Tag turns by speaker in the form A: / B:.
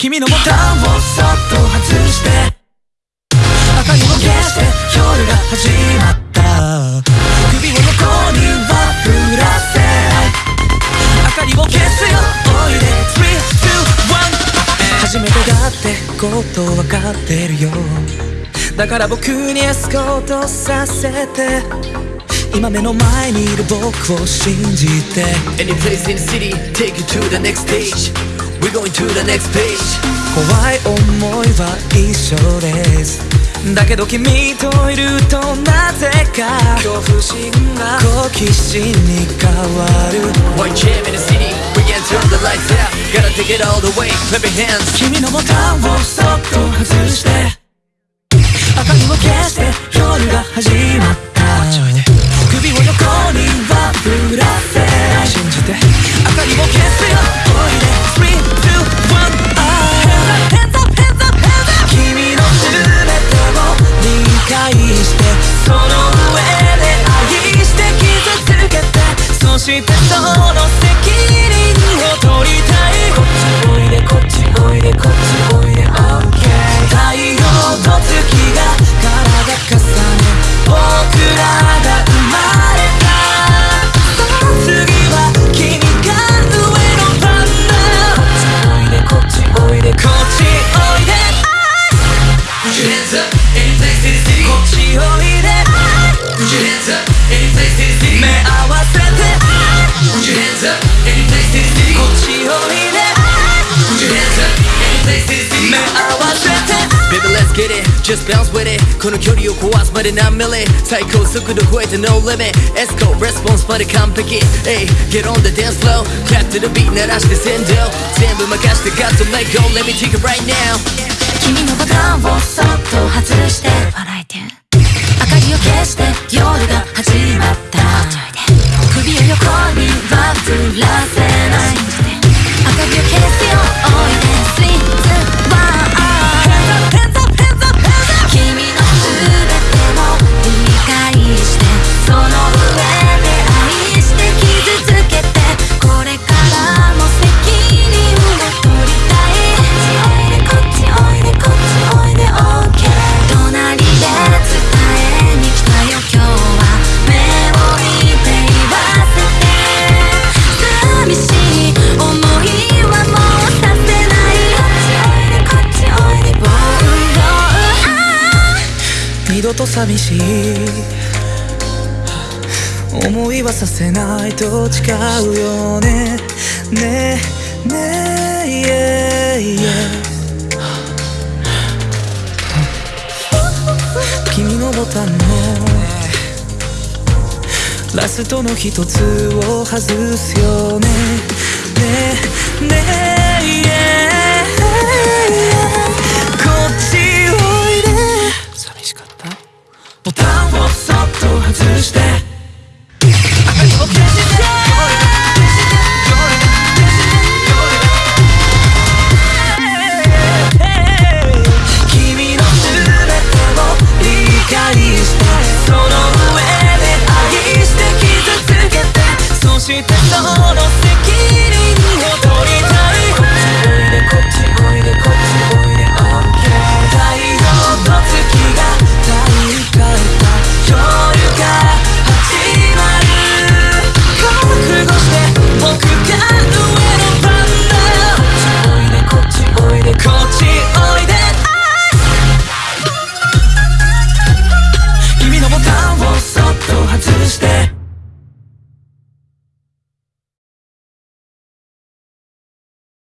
A: 君のボタンをそっと外して明かりを消して夜が始まった。首を横には振らせ。ない明かりを消すよ。おいで。321初めてだってこと分かってるよ。だから僕にエスコートさせて。今目の前にいる僕を信じて。
B: Any place in the city, take you to the next stage. We're going to the next page.
A: 怖い思いは一緒ですだけど君といるとなぜか恐怖心が好奇心に変わる
B: One jam in the city, we can turn the lights out. Gotta take it all the way, clap your hands.
A: 君のボタンをそっと外して明かりを消して夜が始まっしてその責任を取りたいこっちおいでこっちおいでこっちおいで OK 太陽と月が体重ね僕らが生まれた。次は君が上の番だこっちおいでこっちおいでこっちおいで
B: Put hands up, any place in the city.
A: こっちおいで
B: Put your hands up, get it, just bounce with it この距離を壊すまで何ミリ最高速度超えて no limit エスコレスポンスまで完璧 Hey, get on the dance floor Clap to the beat 鳴らして先導全部任して Got to let go Let me take it right now
C: 君のボタンをそっと外して笑え い
A: 二度と寂しい。思いはさせないと誓うよね。ねえねえ yeah, yeah 君のボタンのラストの一つを外すよね。ねえね。え